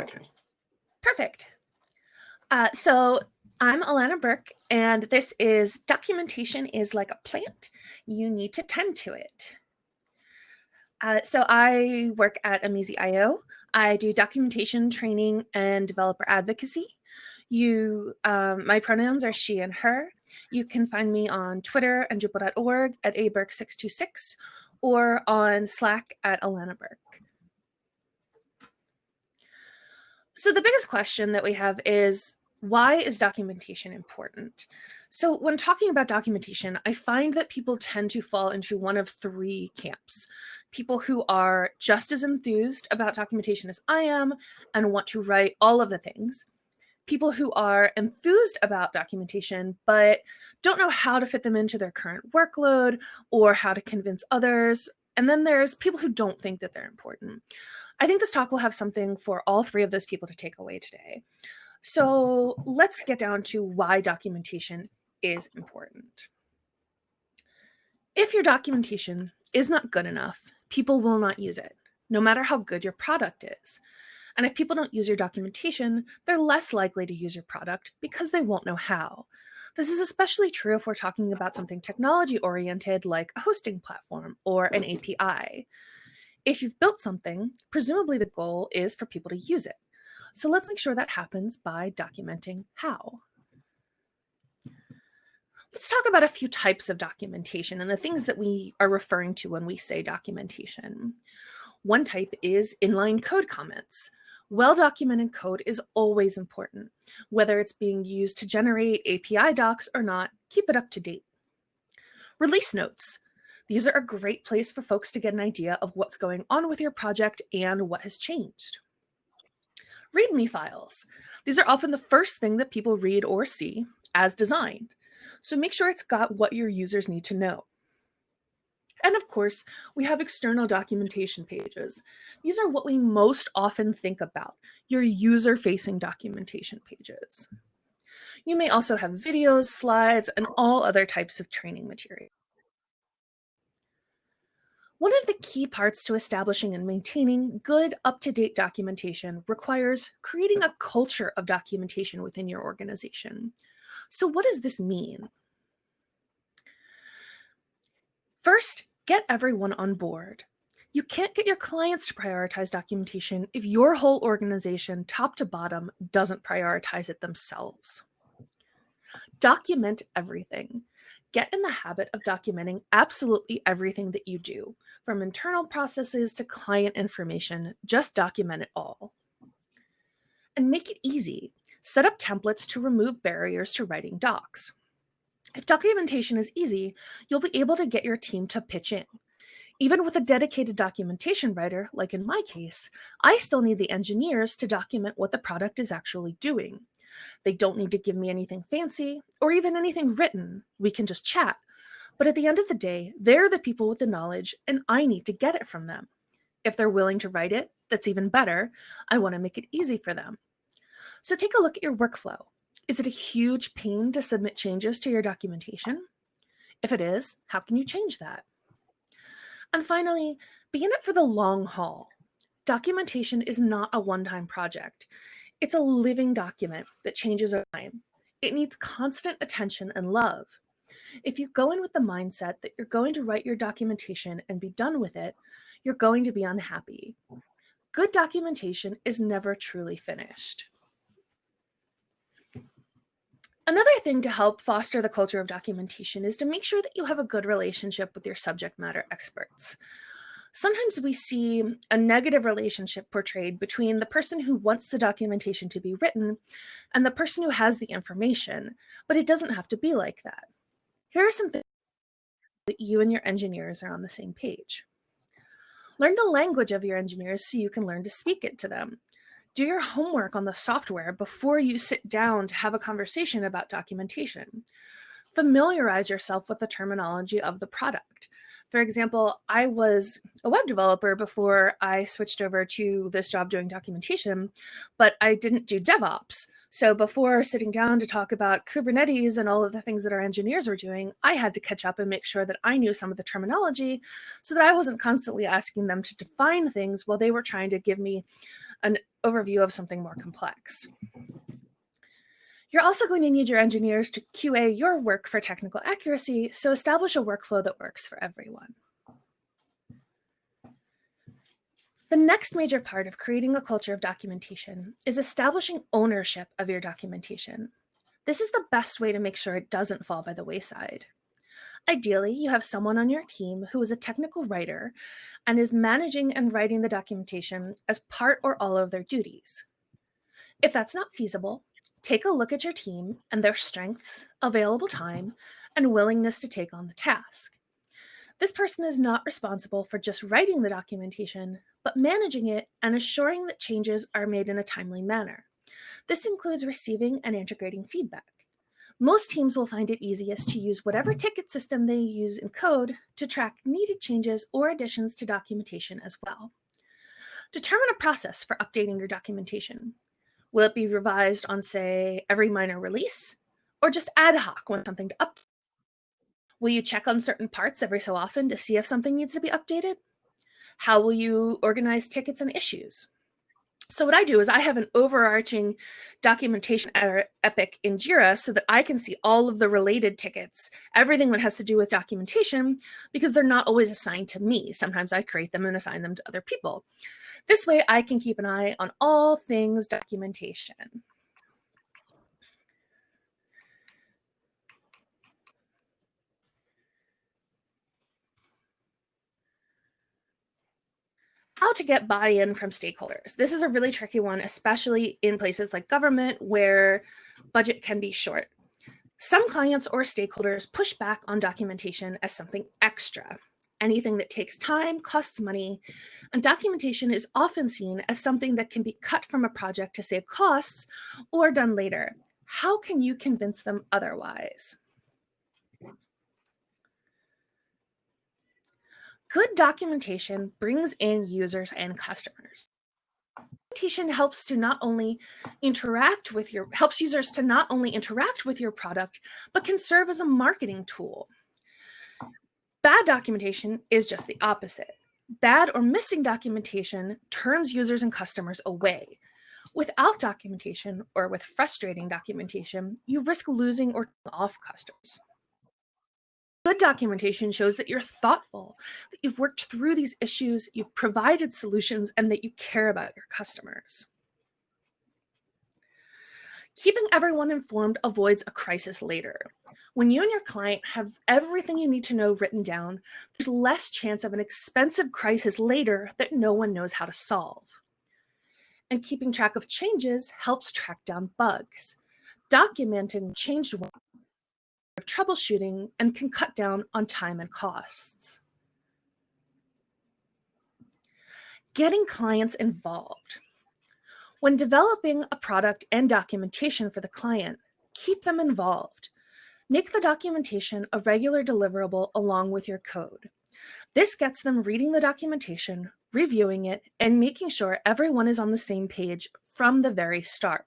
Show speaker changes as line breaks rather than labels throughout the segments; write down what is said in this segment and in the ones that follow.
Okay.
Perfect. Uh, so I'm Alana Burke, and this is Documentation is Like a Plant. You need to tend to it. Uh, so I work at Amazee.io. I do documentation training and developer advocacy. You, um, my pronouns are she and her. You can find me on Twitter and Drupal.org at aburke626 or on Slack at Alana Burke. So the biggest question that we have is, why is documentation important? So when talking about documentation, I find that people tend to fall into one of three camps. People who are just as enthused about documentation as I am and want to write all of the things. People who are enthused about documentation, but don't know how to fit them into their current workload or how to convince others. And then there's people who don't think that they're important. I think this talk will have something for all three of those people to take away today. So mm-hmm. let's get down to why documentation is important. If your documentation is not good enough, people will not use it, no matter how good your product is. And if people don't use your documentation, they're less likely to use your product because they won't know how. This is especially true if we're talking about something technology oriented like a hosting platform or an mm-hmm. API. If you've built something, presumably the goal is for people to use it. So let's make sure that happens by documenting how. Let's talk about a few types of documentation and the things that we are referring to when we say documentation. One type is inline code comments. Well-documented code is always important. Whether it's being used to generate API docs or not, keep it up to date. Release notes. These are a great place for folks to get an idea of what's going on with your project and what has changed. README files. These are often the first thing that people read or see as designed. So make sure it's got what your users need to know. And of course, we have external documentation pages. These are what we most often think about, your user-facing documentation pages. You may also have videos, slides, and all other types of training material. One of the key parts to establishing and maintaining good up-to-date documentation requires creating a culture of documentation within your organization. So what does this mean? First, get everyone on board. You can't get your clients to prioritize documentation if your whole organization, top to bottom, doesn't prioritize it themselves. Document everything. Get in the habit of documenting absolutely everything that you do, from internal processes to client information, just document it all. And make it easy. Set up templates to remove barriers to writing docs. If documentation is easy, you'll be able to get your team to pitch in. Even with a dedicated documentation writer, like in my case, I still need the engineers to document what the product is actually doing. They don't need to give me anything fancy or even anything written. We can just chat. But at the end of the day, they're the people with the knowledge and I need to get it from them. If they're willing to write it, that's even better. I want to make it easy for them. So take a look at your workflow. Is it a huge pain to submit changes to your documentation? If it is, how can you change that? And finally, be in it for the long haul. Documentation is not a one-time project. It's a living document that changes over time. It needs constant attention and love. If you go in with the mindset that you're going to write your documentation and be done with it, you're going to be unhappy. Good documentation is never truly finished. Another thing to help foster the culture of documentation is to make sure that you have a good relationship with your subject matter experts sometimes we see a negative relationship portrayed between the person who wants the documentation to be written and the person who has the information, but it doesn't have to be like that. Here are some things that you and your engineers are on the same page. Learn the language of your engineers so you can learn to speak it to them. Do your homework on the software before you sit down to have a conversation about documentation. Familiarize yourself with the terminology of the product. For example, I was a web developer before I switched over to this job doing documentation, but I didn't do DevOps. So before sitting down to talk about Kubernetes and all of the things that our engineers were doing, I had to catch up and make sure that I knew some of the terminology so that I wasn't constantly asking them to define things while they were trying to give me an overview of something more complex. You're also going to need your engineers to QA your work for technical accuracy, so establish a workflow that works for everyone. The next major part of creating a culture of documentation is establishing ownership of your documentation. This is the best way to make sure it doesn't fall by the wayside. Ideally, you have someone on your team who is a technical writer and is managing and writing the documentation as part or all of their duties. If that's not feasible, take a look at your team and their strengths, available time, and willingness to take on the task. This person is not responsible for just writing the documentation, but managing it and assuring that changes are made in a timely manner. This includes receiving and integrating feedback. Most teams will find it easiest to use whatever ticket system they use in code to track needed changes or additions to documentation as well. Determine a process for updating your documentation. Will it be revised on, say, every minor release, or just ad hoc when something to update? Will you check on certain parts every so often to see if something needs to be updated? How will you organize tickets and issues? So what I do is I have an overarching documentation epic in Jira so that I can see all of the related tickets, everything that has to do with documentation, because they're not always assigned to me. Sometimes I create them and assign them to other people. This way I can keep an eye on all things documentation. How to get buy-in from stakeholders. This is a really tricky one, especially in places like government where budget can be short. Some clients or stakeholders push back on documentation as something extra. Anything that takes time costs money, and documentation is often seen as something that can be cut from a project to save costs or done later. How can you convince them otherwise? Good documentation brings in users and customers. Documentation helps to not only interact with your, helps users to not only interact with your product, but can serve as a marketing tool. Bad documentation is just the opposite. Bad or missing documentation turns users and customers away. Without documentation or with frustrating documentation, you risk losing or off customers. Good documentation shows that you're thoughtful, that you've worked through these issues, you've provided solutions, and that you care about your customers. Keeping everyone informed avoids a crisis later. When you and your client have everything you need to know written down, there's less chance of an expensive crisis later that no one knows how to solve. And keeping track of changes helps track down bugs. Documenting changed of troubleshooting and can cut down on time and costs. Getting clients involved. When developing a product and documentation for the client, keep them involved. Make the documentation a regular deliverable along with your code. This gets them reading the documentation, reviewing it, and making sure everyone is on the same page from the very start.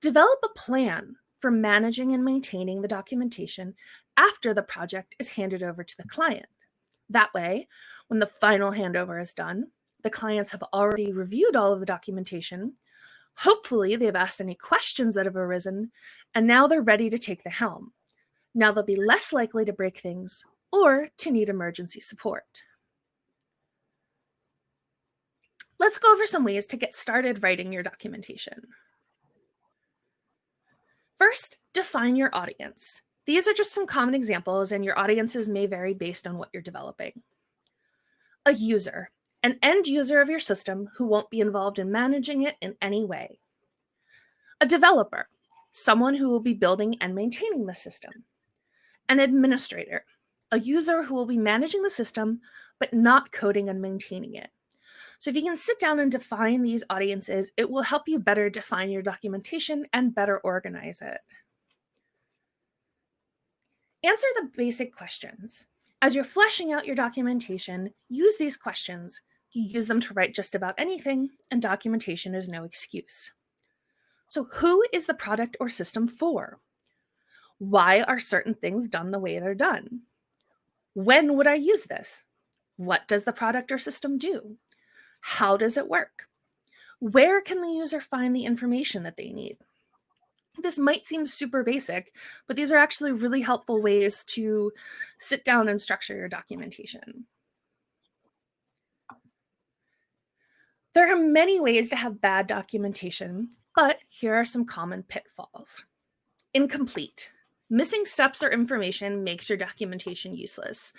Develop a plan for managing and maintaining the documentation after the project is handed over to the client. That way, when the final handover is done, the clients have already reviewed all of the documentation. Hopefully, they've asked any questions that have arisen, and now they're ready to take the helm. Now they'll be less likely to break things or to need emergency support. Let's go over some ways to get started writing your documentation. First, define your audience. These are just some common examples and your audiences may vary based on what you're developing. A user, an end user of your system who won't be involved in managing it in any way. A developer, someone who will be building and maintaining the system. An administrator, a user who will be managing the system, but not coding and maintaining it. So if you can sit down and define these audiences, it will help you better define your documentation and better organize it. Answer the basic questions. As you're fleshing out your documentation, use these questions. You use them to write just about anything, and documentation is no excuse. So who is the product or system for? Why are certain things done the way they're done? When would I use this? What does the product or system do? How does it work? Where can the user find the information that they need? This might seem super basic, but these are actually really helpful ways to sit down and structure your documentation. There are many ways to have bad documentation, but here are some common pitfalls. Incomplete. Missing steps or information makes your documentation useless.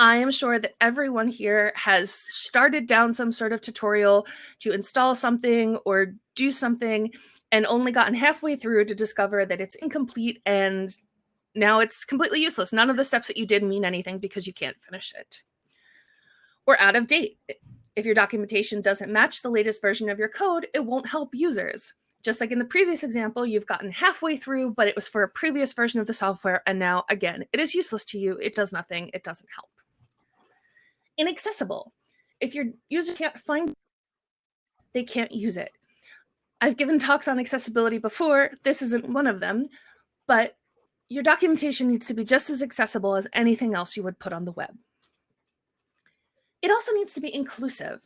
I am sure that everyone here has started down some sort of tutorial to install something or do something and only gotten halfway through to discover that it's incomplete and now it's completely useless. None of the steps that you did mean anything because you can't finish it. Or out of date. If your documentation doesn't match the latest version of your code, it won't help users. Just like in the previous example, you've gotten halfway through, but it was for a previous version of the software. And now again, it is useless to you. It does nothing. It doesn't help. Inaccessible. If your user can't find they can't use it. I've given talks on accessibility before. This isn't one of them, but your documentation needs to be just as accessible as anything else you would put on the web. It also needs to be inclusive.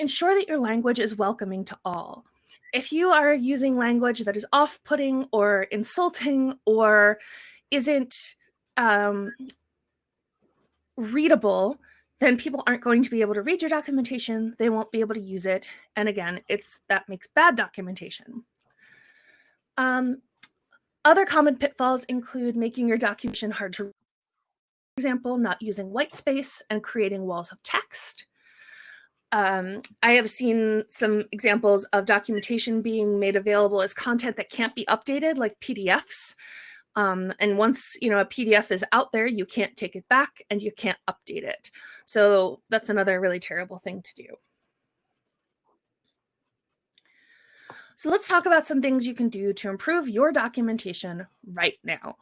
Ensure that your language is welcoming to all. If you are using language that is off-putting or insulting or isn't um, readable, then people aren't going to be able to read your documentation. They won't be able to use it. And again, it's that makes bad documentation. Um, other common pitfalls include making your documentation hard to read. For example, not using white space and creating walls of text. Um, I have seen some examples of documentation being made available as content that can't be updated, like PDFs. Um, and once you know a PDF is out there, you can't take it back and you can't update it. So that's another really terrible thing to do. So let's talk about some things you can do to improve your documentation right now.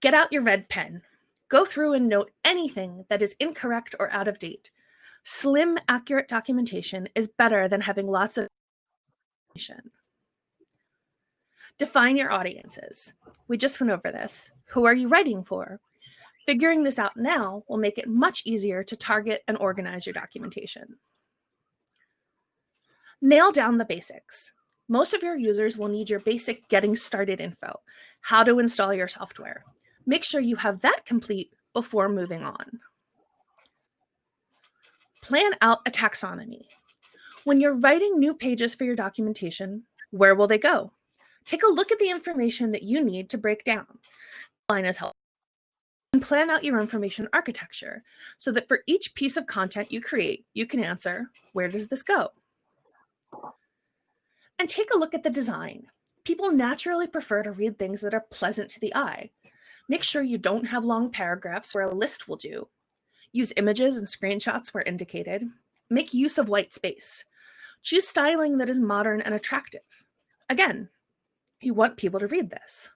Get out your red pen. Go through and note anything that is incorrect or out of date. Slim, accurate documentation is better than having lots of information. Define your audiences. We just went over this. Who are you writing for? Figuring this out now will make it much easier to target and organize your documentation. Nail down the basics. Most of your users will need your basic getting started info, how to install your software. Make sure you have that complete before moving on. Plan out a taxonomy. When you're writing new pages for your documentation, where will they go? Take a look at the information that you need to break down. Line is helpful. And plan out your information architecture so that for each piece of content you create, you can answer, where does this go? And take a look at the design. People naturally prefer to read things that are pleasant to the eye. Make sure you don't have long paragraphs where a list will do. Use images and screenshots where indicated. Make use of white space. Choose styling that is modern and attractive. Again, you want people to read this.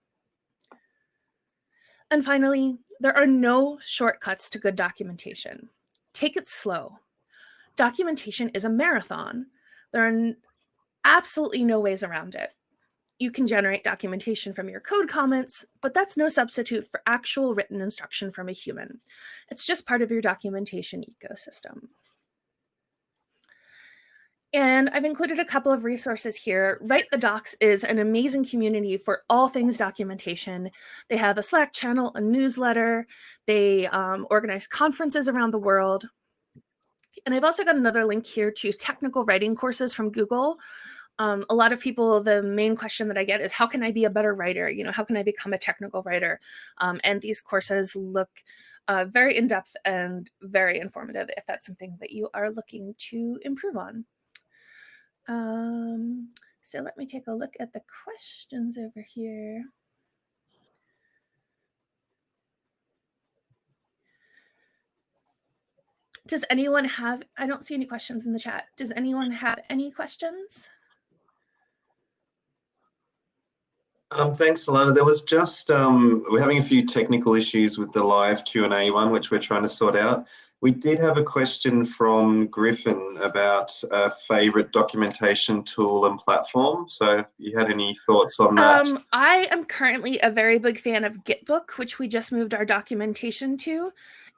And finally, there are no shortcuts to good documentation. Take it slow. Documentation is a marathon. There are absolutely no ways around it. You can generate documentation from your code comments, but that's no substitute for actual written instruction from a human. It's just part of your documentation ecosystem. And I've included a couple of resources here. Write the Docs is an amazing community for all things documentation. They have a Slack channel, a newsletter. They um, organize conferences around the world. And I've also got another link here to technical writing courses from Google. Um, a lot of people, the main question that I get is how can I be a better writer? You know, how can I become a technical writer? Um, and these courses look uh, very in-depth and very informative if that's something that you are looking to improve on. Um, so let me take a look at the questions over here. Does anyone have, I don't see any questions in the chat. Does anyone have any questions?
Um, thanks, Alana. There was just, um, we're having a few technical issues with the live Q&A one, which we're trying to sort out. We did have a question from Griffin about a favorite documentation tool and platform. So if you had any thoughts on that?
Um, I am currently a very big fan of Gitbook, which we just moved our documentation to.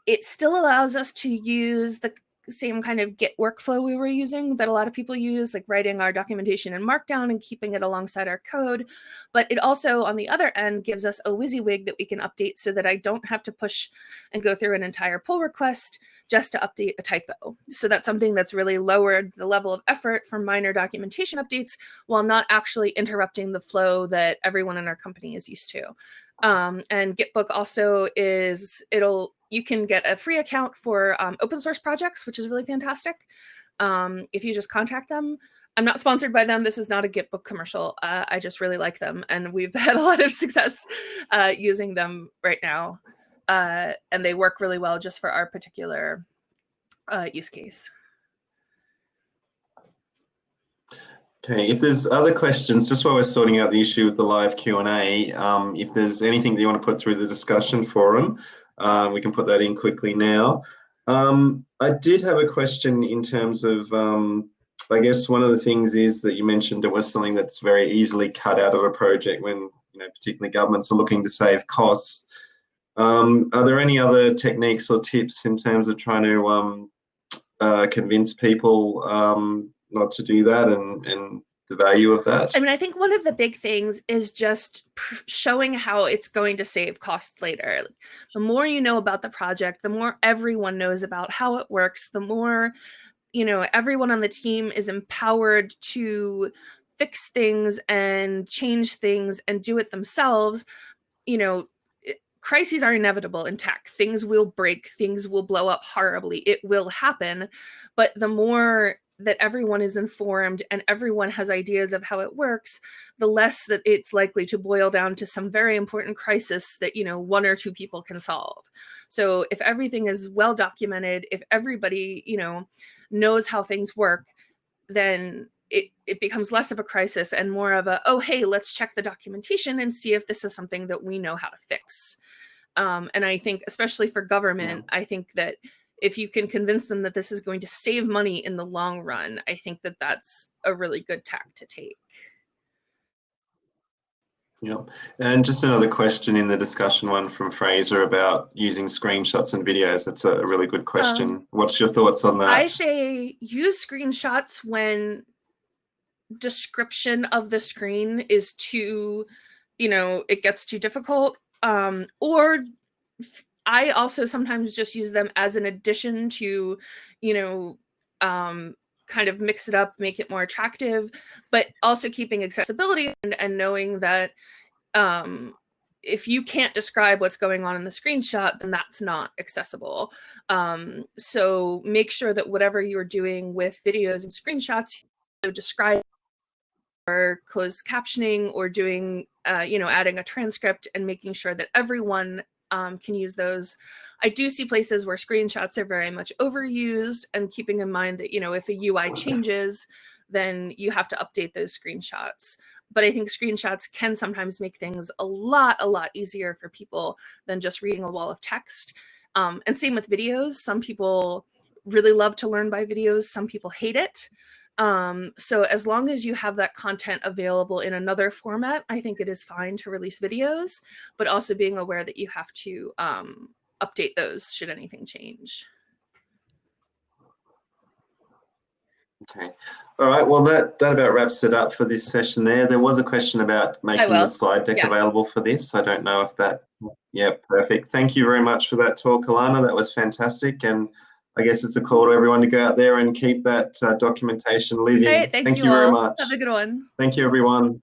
It still allows us to use the same kind of Git workflow we were using that a lot of people use, like writing our documentation in Markdown and keeping it alongside our code. But it also, on the other end, gives us a WYSIWYG that we can update so that I don't have to push and go through an entire pull request just to update a typo. So that's something that's really lowered the level of effort for minor documentation updates while not actually interrupting the flow that everyone in our company is used to. Um, and Gitbook also is, it'll, you can get a free account for um, open source projects, which is really fantastic. Um, if you just contact them, I'm not sponsored by them. This is not a Gitbook commercial. Uh, I just really like them. And we've had a lot of success uh, using them right now. Uh, and they work really well just for our particular uh, use case.
Okay, if there's other questions, just while we're sorting out the issue with the live Q&A, um, if there's anything that you want to put through the discussion forum, uh, we can put that in quickly now. Um, I did have a question in terms of, um, I guess one of the things is that you mentioned it was something that's very easily cut out of a project when, you know, particularly governments are looking to save costs. Um, are there any other techniques or tips in terms of trying to um, uh, convince people um, not to do that and, and the value of that?
I mean, I think one of the big things is just showing how it's going to save cost later. The more you know about the project, the more everyone knows about how it works, the more, you know, everyone on the team is empowered to fix things and change things and do it themselves. You know, crises are inevitable in tech. Things will break, things will blow up horribly. It will happen. But the more that everyone is informed and everyone has ideas of how it works, the less that it's likely to boil down to some very important crisis that, you know, one or two people can solve. So if everything is well documented, if everybody, you know, knows how things work, then it, it becomes less of a crisis and more of a, oh, hey, let's check the documentation and see if this is something that we know how to fix. Um, and I think, especially for government. I think that if you can convince them that this is going to save money in the long run, I think that that's a really good tack to take.
Yep. And just another question in the discussion one from Fraser about using screenshots and videos. That's a really good question. Um, What's your thoughts on that?
I say use screenshots when description of the screen is too, you know, it gets too difficult. Um, or I also sometimes just use them as an addition to, you know, um, kind of mix it up, make it more attractive, but also keeping accessibility and, and knowing that um, if you can't describe what's going on in the screenshot, then that's not accessible. Um, so make sure that whatever you're doing with videos and screenshots, you describe or closed captioning or doing, uh, you know, adding a transcript and making sure that everyone um, can use those. I do see places where screenshots are very much overused and keeping in mind that, you know, if a UI changes, then you have to update those screenshots. But I think screenshots can sometimes make things a lot, a lot easier for people than just reading a wall of text. Um, and same with videos. Some people really love to learn by videos. Some people hate it. Um, so as long as you have that content available in another format, I think it is fine to release videos, but also being aware that you have to um, update those should anything change.
Okay. All right. Well, that, that about wraps it up for this session there. There was a question about making the slide deck yeah. available for this. I don't know if that, yeah, perfect. Thank you very much for that talk, Alana. That was fantastic. And I guess it's a call to everyone to go out there and keep that uh, documentation living.
Thank, thank you, you very much. Have a good one.
Thank you, everyone.